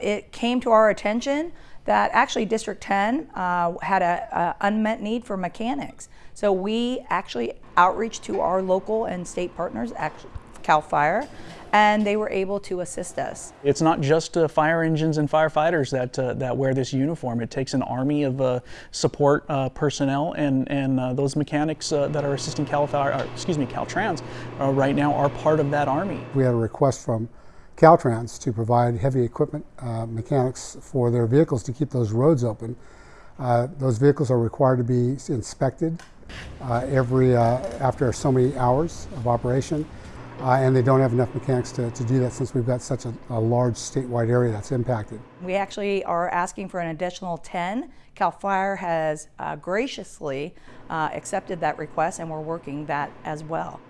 It came to our attention that actually District 10 uh, had an unmet need for mechanics. So we actually outreach to our local and state partners, actually CAL FIRE, and they were able to assist us. It's not just uh, fire engines and firefighters that uh, that wear this uniform. It takes an army of uh, support uh, personnel, and and uh, those mechanics uh, that are assisting Cal Fire, or, excuse me, Caltrans, right now are part of that army. We had a request from Caltrans to provide heavy equipment mechanics for their vehicles to keep those roads open. those vehicles are required to be inspected every after so many hours of operation. Uh, and they don't have enough mechanics to, to do that since we've got such a, a, large statewide area that's impacted. We actually are asking for an additional 10. CAL FIRE has uh, graciously uh, accepted that request and we're working that as well.